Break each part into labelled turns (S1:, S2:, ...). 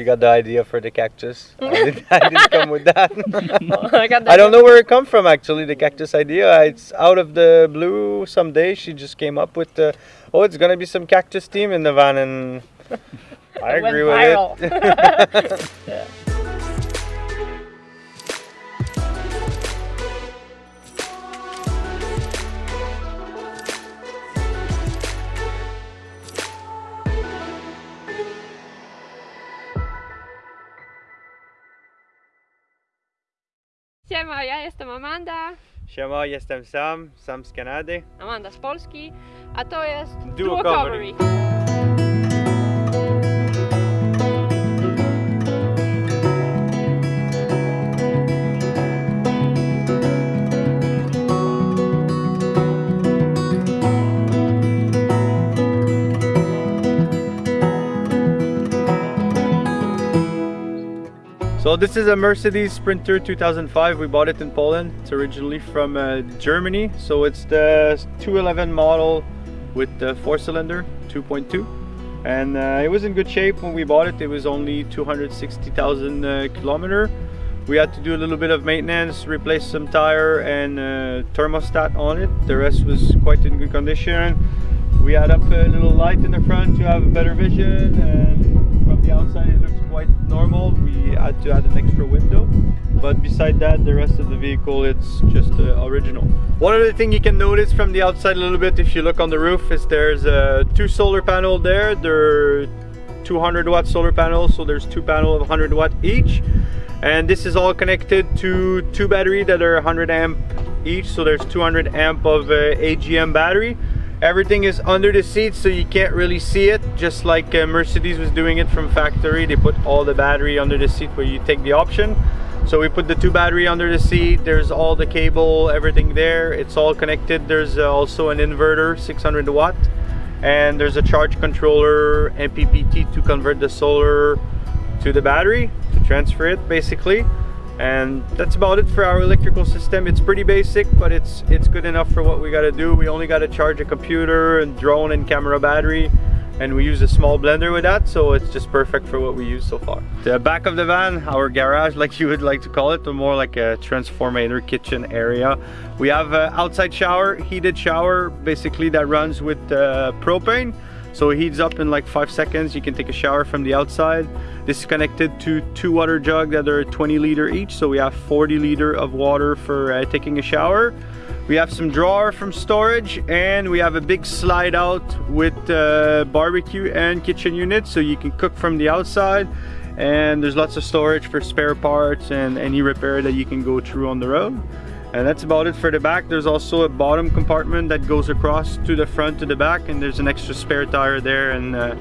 S1: She got the idea for the cactus. I didn't, I didn't come with that.
S2: I got
S1: I don't know where it come from actually. The cactus idea. Uh, it's out of the blue. Someday she just came up with the, oh, it's gonna be some cactus theme in the van, and I agree with
S2: viral.
S1: it.
S2: Yeah. Siema, ja jestem Amanda,
S1: Siema, jestem Sam, Sam z Kanady.
S2: Amanda z Polski, a to jest
S1: Duo
S2: Duo
S1: Covery.
S2: Covery.
S1: So this is a Mercedes Sprinter 2005. We bought it in Poland. It's originally from uh, Germany. So it's the 211 model with the four cylinder 2.2. And uh, it was in good shape when we bought it. It was only 260,000 uh, kilometer. We had to do a little bit of maintenance, replace some tire and uh, thermostat on it. The rest was quite in good condition. We had up a little light in the front to have a better vision and from the outside it looks quite normal. We had to add an extra window. But beside that, the rest of the vehicle, it's just uh, original. One other thing you can notice from the outside a little bit if you look on the roof is there's uh, two solar panels there. They're 200 watt solar panels, so there's two panels of 100 watt each. And this is all connected to two battery that are 100 amp each, so there's 200 amp of uh, AGM battery. Everything is under the seat so you can't really see it just like uh, Mercedes was doing it from factory. They put all the battery under the seat where you take the option. So we put the two battery under the seat. There's all the cable everything there. It's all connected. There's uh, also an inverter 600 watt and there's a charge controller MPPT to convert the solar to the battery to transfer it basically and that's about it for our electrical system. It's pretty basic but it's it's good enough for what we got to do. We only got to charge a computer and drone and camera battery and we use a small blender with that so it's just perfect for what we use so far. The back of the van our garage like you would like to call it or more like a transformator kitchen area. We have an outside shower heated shower basically that runs with uh, propane so it heats up in like five seconds. You can take a shower from the outside. This is connected to two water jugs that are 20 liter each. So we have 40 liter of water for uh, taking a shower. We have some drawer from storage and we have a big slide out with uh, barbecue and kitchen unit so you can cook from the outside and there's lots of storage for spare parts and any repair that you can go through on the road and that's about it for the back. There's also a bottom compartment that goes across to the front to the back and there's an extra spare tire there and uh,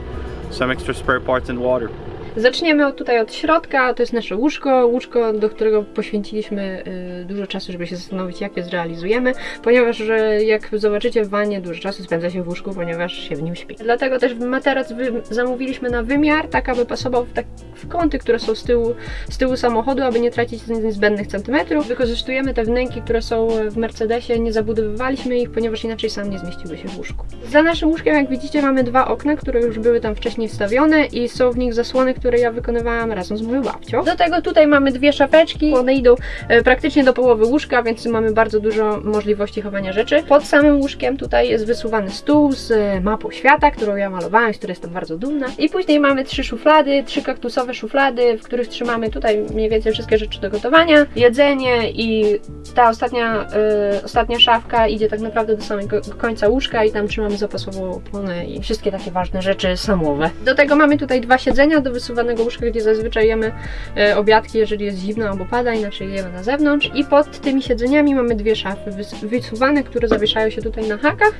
S1: some extra spare parts and water
S2: Zaczniemy tutaj od środka, to jest nasze łóżko, łóżko, do którego poświęciliśmy y, dużo czasu, żeby się zastanowić, jak je zrealizujemy, ponieważ że jak zobaczycie w wanie, dużo czasu spędza się w łóżku, ponieważ się w nim śpi. Dlatego też materac zamówiliśmy na wymiar, tak aby pasował w, tak, w kąty, które są z tyłu, z tyłu samochodu, aby nie tracić niezbędnych centymetrów. Wykorzystujemy te wnęki, które są w Mercedesie, nie zabudowywaliśmy ich, ponieważ inaczej sam nie zmieściłby się w łóżku. Za naszym łóżkiem, jak widzicie, mamy dwa okna, które już były tam wcześniej wstawione i są w nich zasłony, które ja wykonywałam razem z moją babcią. Do tego tutaj mamy dwie szafeczki, one idą e, praktycznie do połowy łóżka, więc mamy bardzo dużo możliwości chowania rzeczy. Pod samym łóżkiem tutaj jest wysuwany stół z e, mapą świata, którą ja malowałam, z której jestem bardzo dumna. I później mamy trzy szuflady, trzy kaktusowe szuflady, w których trzymamy tutaj mniej więcej wszystkie rzeczy do gotowania, jedzenie i ta ostatnia, e, ostatnia szafka idzie tak naprawdę do samego końca łóżka i tam trzymamy zapasową oponę i wszystkie takie ważne rzeczy samowe. Do tego mamy tutaj dwa siedzenia do wysuwanego łóżka, gdzie zazwyczaj jemy e, obiadki, jeżeli jest zimno albo pada, inaczej jemy na zewnątrz. I pod tymi siedzeniami mamy dwie szafy wys- wysuwane, które zawieszają się tutaj na hakach.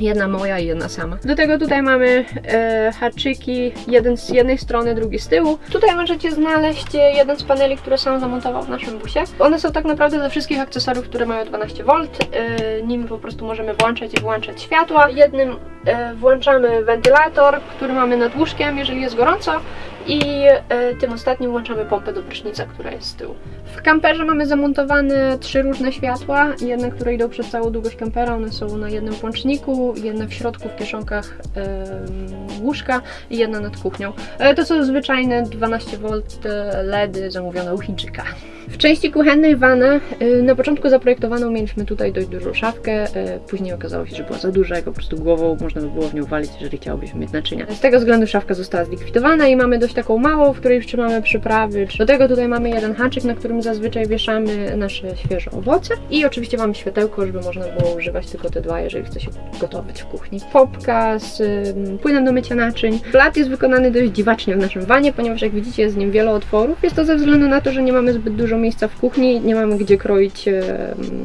S2: Jedna moja i jedna sama. Do tego tutaj mamy e, haczyki, jeden z jednej strony, drugi z tyłu. Tutaj możecie znaleźć e, jeden z paneli, które sam zamontował w naszym busie. One są tak naprawdę ze wszystkich akcesoriów, które mają 12V. E, nimi po prostu możemy włączać i wyłączać światła. Jednym e, włączamy wentylator, który mamy nad łóżkiem, jeżeli jest gorąco. I e, tym ostatnim włączamy pompę do prysznica, która jest z tyłu. W kamperze mamy zamontowane trzy różne światła, jedne, które idą przez całą długość kampera, one są na jednym włączniku, jedne w środku w kieszonkach łóżka i jedna nad kuchnią. E, to są zwyczajne 12V LEDy zamówione u Chińczyka. W części kuchennej wana y, na początku zaprojektowaną mieliśmy tutaj dość dużą szafkę, później okazało się, że była za duża, po prostu głową można by było w nią walić, jeżeli chciałobyśmy mieć naczynia. Z tego względu szafka została zlikwidowana i mamy dość taką małą, w której trzymamy przyprawy. Do tego tutaj mamy jeden haczyk, na którym zazwyczaj wieszamy nasze świeże owoce i oczywiście mamy światełko, żeby można było używać tylko te dwa, jeżeli chce się gotować w kuchni. Popka z płynem do mycia naczyń. Blat jest wykonany dość dziwacznie w naszym wanie, ponieważ jak widzicie jest w nim wiele otworów. Jest to ze względu na to, że nie mamy zbyt dużo miejsca w kuchni, nie mamy gdzie kroić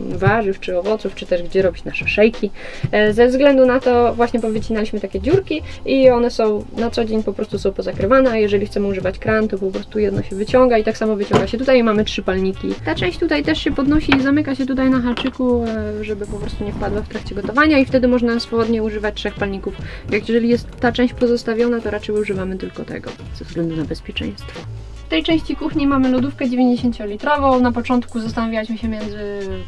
S2: warzyw czy owoców, czy też gdzie robić nasze szejki. E, Ze względu na to właśnie powycinaliśmy takie dziurki i one są na co dzień po prostu są pozakrywane, a jeżeli chcemy używać kran, to po prostu jedno się wyciąga i tak samo wyciąga się tutaj mamy trzy palniki. Ta część tutaj też się podnosi i zamyka się tutaj na haczyku, e, żeby po prostu nie wpadła w trakcie gotowania i wtedy można swobodnie używać trzech palników. Jak jeżeli jest ta część pozostawiona, to raczej używamy tylko tego, ze względu na bezpieczeństwo. Tej części kuchni mamy lodówkę 90-litrową. Na początku zastanawialiśmy się między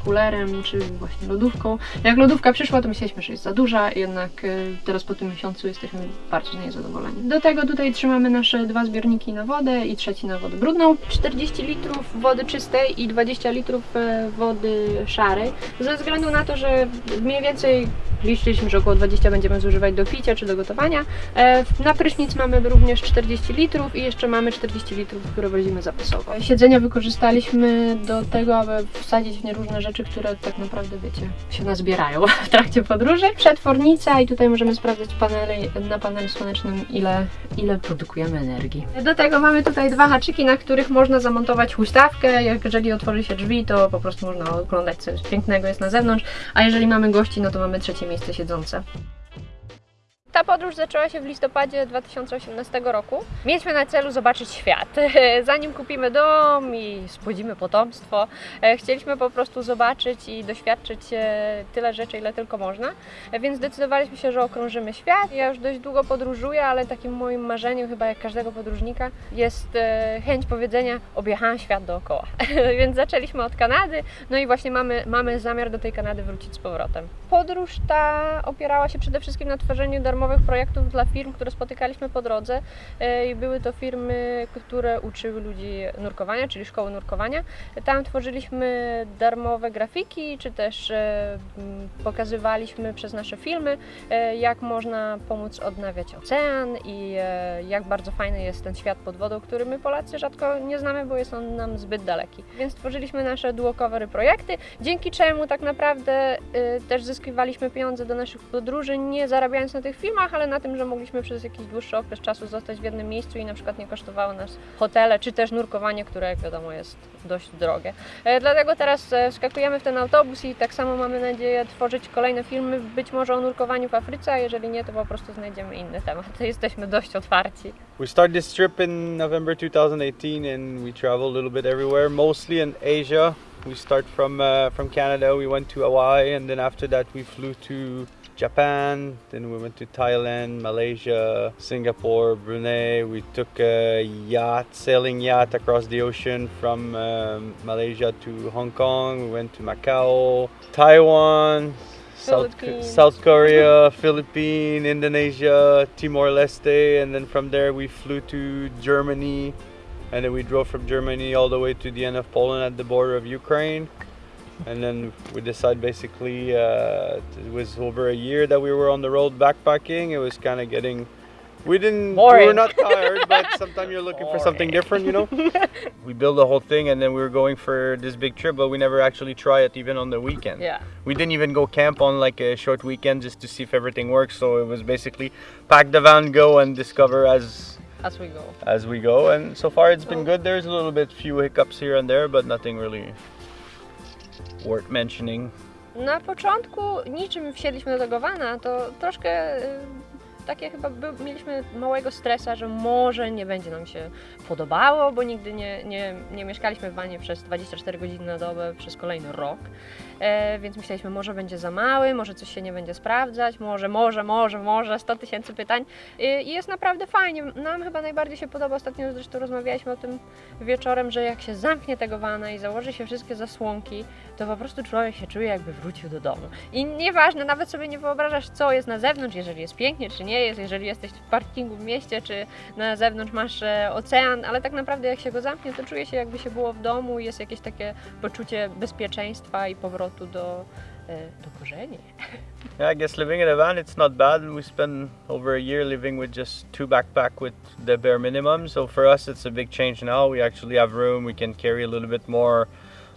S2: kulerem czy właśnie lodówką. Jak lodówka przyszła, to myśleliśmy, że jest za duża, jednak e, teraz po tym miesiącu jesteśmy bardzo z niej zadowoleni. Do tego tutaj trzymamy nasze dwa zbiorniki na wodę i trzeci na wodę brudną. 40 litrów wody czystej i 20 litrów e, wody szarej. Ze względu na to, że mniej więcej liczyliśmy, że około 20 będziemy zużywać do picia czy do gotowania. E, Na prysznic mamy również 40 litrów i jeszcze mamy 40 litrów, które zapasowo. Siedzenia wykorzystaliśmy do tego, aby wsadzić w nie różne rzeczy, które tak naprawdę, wiecie, się nazbierają w trakcie podróży. Przetwornica i tutaj możemy sprawdzać paneli, na panelu słonecznym, ile, ile produkujemy energii. Do tego mamy tutaj dwa haczyki, na których można zamontować huśtawkę. Jeżeli otworzy się drzwi, to po prostu można oglądać, co jest pięknego jest na zewnątrz, a jeżeli mamy gości, no to mamy trzecie miejsce siedzące. Ta podróż zaczęła się w listopadzie 2018 roku. Mieliśmy na celu zobaczyć świat. Zanim kupimy dom i spłodzimy potomstwo, e, chcieliśmy po prostu zobaczyć i doświadczyć e, tyle rzeczy, ile tylko można. E, Więc zdecydowaliśmy się, że okrążymy świat. Ja już dość długo podróżuję, ale takim moim marzeniem, chyba jak każdego podróżnika, jest chęć powiedzenia: objechałam świat dookoła. Więc zaczęliśmy od Kanady, no i właśnie mamy, mamy zamiar do tej Kanady wrócić z powrotem. Podróż ta opierała się przede wszystkim na tworzeniu darmowych projektów dla firm, które spotykaliśmy po drodze. E, I były to firmy, które uczyły ludzi nurkowania, czyli szkoły nurkowania. Tam tworzyliśmy darmowe grafiki, czy też e, pokazywaliśmy przez nasze filmy, e, jak można pomóc odnawiać ocean i jak bardzo fajny jest ten świat pod wodą, który my Polacy rzadko nie znamy, bo jest on nam zbyt daleki. Więc tworzyliśmy nasze duocovery projekty, dzięki czemu tak naprawdę też zyskiwaliśmy pieniądze do naszych podróży, nie zarabiając na tych filmach, ale na tym, że mogliśmy przez jakiś dłuższy okres czasu zostać w jednym miejscu i na przykład nie kosztowały nas hotele, czy też nurkowanie, które jak wiadomo jest dość drogie. E, Dlatego teraz e, wskakujemy w ten autobus i tak samo mamy nadzieję tworzyć kolejne filmy, być może o nurkowaniu w Afryce, a jeżeli nie, to po prostu znajdziemy inny temat. Jesteśmy dość otwarci.
S1: We started this trip in November 2018 and we traveled a little bit everywhere, mostly in Asia. We start from uh, from Canada, we went to Hawaii and then after that we flew to Japan, then we went to Thailand, Malaysia, Singapore, Brunei. We took a yacht, sailing yacht across the ocean from um, Malaysia to Hong Kong. We went to Macau, Taiwan, South, South Korea, Philippines, Indonesia, Timor Leste, and then from there we flew to Germany, and then we drove from Germany all the way to the end of Poland at the border of Ukraine. And then we decided basically uh, it was over a year that we were on the road backpacking. It was kind of getting. We didn't. We
S2: Boring.
S1: were not tired, but sometimes you're looking for something different, you know. we built the whole thing, and then we were going for this big trip, but we never actually try it even on the weekend.
S2: Yeah.
S1: We didn't even go camp on like a short weekend just to see if everything works. So it was basically pack the van, go and discover as
S2: As we go.
S1: as we go. And so far it's been good. There's a little bit few hiccups here and there, but nothing really worth mentioning.
S2: Na początku niczym wsiedliśmy do tego to troszkę y, takie chyba by, mieliśmy małego stresa, że może nie będzie nam się podobało, bo nigdy nie, nie, nie mieszkaliśmy w wanie przez 24 godziny na dobę przez kolejny rok. E, więc myśleliśmy, może będzie za mały, może coś się nie będzie sprawdzać, może, może, może, może, 100 tysięcy pytań. I, I jest naprawdę fajnie. Nam chyba najbardziej się podoba, ostatnio zresztą rozmawialiśmy o tym wieczorem, że jak się zamknie tego wana i założy się wszystkie zasłonki, to po prostu człowiek się czuje jakby wrócił do domu. I nieważne, nawet sobie nie wyobrażasz, co jest na zewnątrz, jeżeli jest pięknie, czy nie jest, jeżeli jesteś w parkingu w mieście, czy na zewnątrz masz e, ocean, ale tak naprawdę jak się go zamknie, to czuje się jakby się było w domu i jest jakieś takie poczucie bezpieczeństwa i powrotu do, e, do korzeni.
S1: Yeah, I guess living in a van it's not bad. We spent over a year living with just two backpack with the bare minimum. So for us it's a big change now. We actually have room. We can carry a little bit more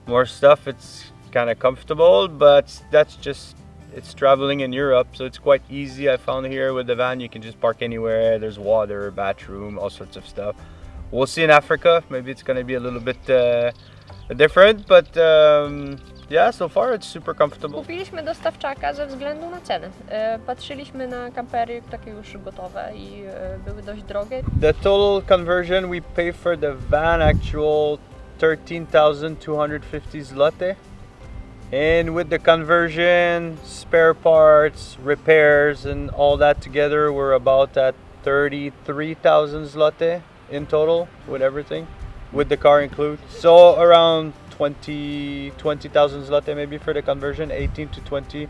S1: more stuff. It's kind of comfortable, but that's just it's traveling in Europe, so it's quite easy. I found here with the van you can just park anywhere. There's water, bathroom, all sorts of stuff. We'll see in Africa. Maybe it's going to be a little bit uh, different, but um, yeah, so far it's super comfortable.
S2: Kupiliśmy dostawczaka ze względu na cenę. E, Patrzyliśmy na kampery takie już gotowe i były dość drogie.
S1: The total conversion we pay for the van actual 13,250 zloty. And with the conversion, spare parts, repairs, and all that together, we're about at 33,000 zloty in total with everything, with the car included. So around 20 20,000 zloty maybe for the conversion, 18 to 20.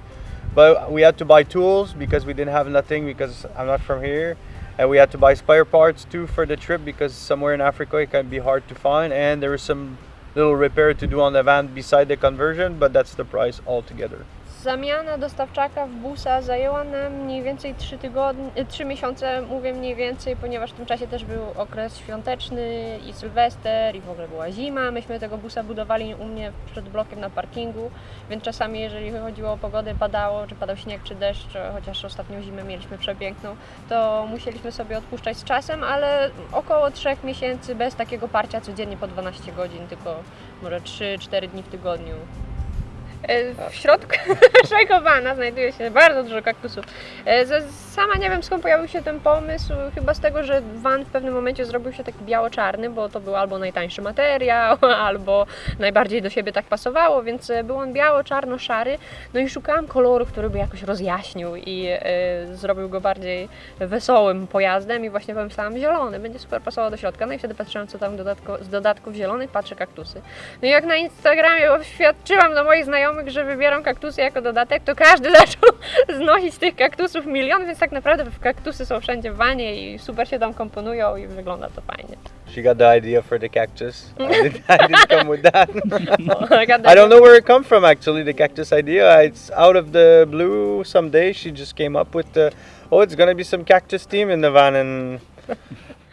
S1: But we had to buy tools because we didn't have nothing because I'm not from here. And we had to buy spare parts too for the trip because somewhere in Africa it can be hard to find. And there was some little repair to do on the van beside the conversion, but that's the price altogether.
S2: Zamiana dostawczaka w busa zajęła nam mniej więcej 3 tygodnie, 3 miesiące, mówię mniej więcej, ponieważ w tym czasie też był okres świąteczny i sylwester i w ogóle była zima. Myśmy tego busa budowali u mnie przed blokiem na parkingu, więc czasami jeżeli chodziło o pogodę, padało, czy padał śnieg, czy deszcz, chociaż ostatnią zimę mieliśmy przepiękną, to musieliśmy sobie odpuszczać z czasem, ale około 3 miesięcy bez takiego parcia codziennie po 12 godzin, tylko może 3-4 dni w tygodniu. E, W środku naszego wana znajduje się bardzo dużo kaktusów. E, za- Sama nie wiem skąd pojawił się ten pomysł, chyba z tego, że van w pewnym momencie zrobił się taki biało-czarny, bo to był albo najtańszy materiał, albo najbardziej do siebie tak pasowało, więc e, był on biało-czarno-szary. No i szukałam koloru, który by jakoś rozjaśnił i e, zrobił go bardziej wesołym pojazdem i właśnie pomyślałam zielony, będzie super pasował do środka. No i wtedy patrzyłam co tam dodatko, z dodatków zielonych, patrzę kaktusy. No i jak na Instagramie oświadczyłam do moich znajomych, że wybieram kaktusy jako dodatek, to każdy zaczął znosić tych kaktusów milion, więc tak naprawdę kaktusy są wszędzie w wanie i super się tam komponują i wygląda to fajnie.
S1: She got the idea for the cactus. I didn't, I didn't come with that.
S2: Gada-
S1: I don't know where it come from actually. The cactus idea. It's out of the blue. Someday she just came up with the. Oh, it's gonna be some cactus theme in the van, and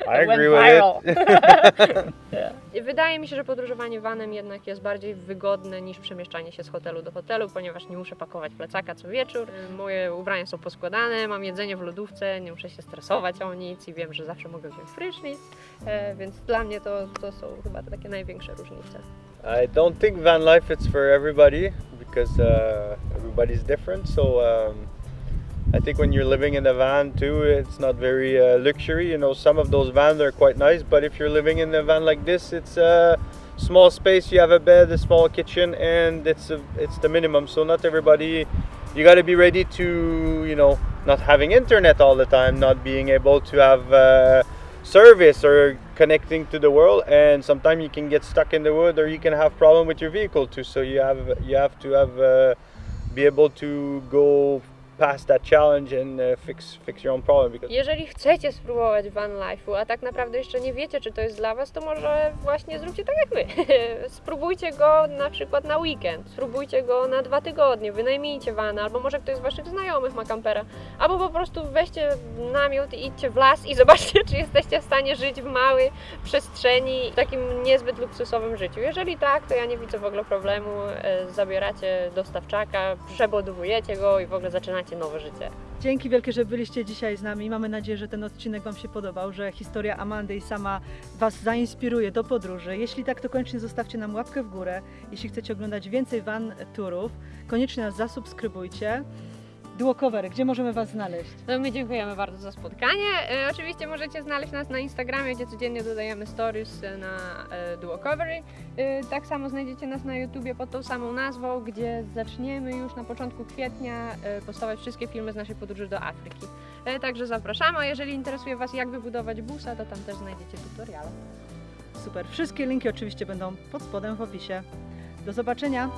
S1: I agree with
S2: viral.
S1: it.
S2: Wydaje mi się, że podróżowanie vanem jednak jest bardziej wygodne niż przemieszczanie się z hotelu do hotelu, ponieważ nie muszę pakować plecaka co wieczór. Moje ubrania są poskładane, mam jedzenie w lodówce, nie muszę się stresować o nic i wiem, że zawsze mogę wziąć prysznic, e, więc dla mnie to, to są chyba takie największe różnice.
S1: I don't think van life is for everybody because uh, everybody's different. So um, I think when you're living in a van too, it's not very uh, luxury. You know, some of those vans are quite nice, but if you're living in a van like this, it's a small space. You have a bed, a small kitchen, and it's a, it's the minimum. So not everybody. You got to be ready to, you know, not having internet all the time, not being able to have. Uh, service or connecting to the world and sometimes you can get stuck in the wood or you can have problem with your vehicle too so you have you have to have uh, be able to go past that challenge and uh, fix fix your own problem because
S2: Jeżeli chcecie spróbować van life'u, a tak naprawdę jeszcze nie wiecie, czy to jest dla Was, to może właśnie zróbcie tak jak my. Spróbujcie go na przykład na weekend, spróbujcie go na dwa tygodnie, wynajmijcie van, albo może ktoś z Waszych znajomych ma kampera, albo po prostu weźcie namiot i idźcie w las i zobaczcie, czy jesteście w stanie żyć w małej przestrzeni, w takim niezbyt luksusowym życiu. Jeżeli tak, to ja nie widzę w ogóle problemu, e, zabieracie dostawczaka, przebudowujecie go i w ogóle zaczynacie nowe życie.
S3: Dzięki wielkie, że byliście dzisiaj z nami. Mamy nadzieję, że ten odcinek Wam się podobał, że historia Amandy i sama Was zainspiruje do podróży. Jeśli tak, to koniecznie zostawcie nam łapkę w górę. Jeśli chcecie oglądać więcej van turów, koniecznie nas zasubskrybujcie. Duocover, gdzie możemy Was znaleźć?
S2: No my dziękujemy bardzo za spotkanie. E, oczywiście możecie znaleźć nas na Instagramie, gdzie codziennie dodajemy stories e, na e, Duocovery. E, tak samo znajdziecie nas na YouTubie pod tą samą nazwą, gdzie zaczniemy już na początku kwietnia e, postawać wszystkie filmy z naszej podróży do Afryki. E, także zapraszamy, a jeżeli interesuje Was jak wybudować busa, to tam też znajdziecie tutoriale.
S3: Super. Wszystkie linki oczywiście będą pod spodem w opisie. Do zobaczenia.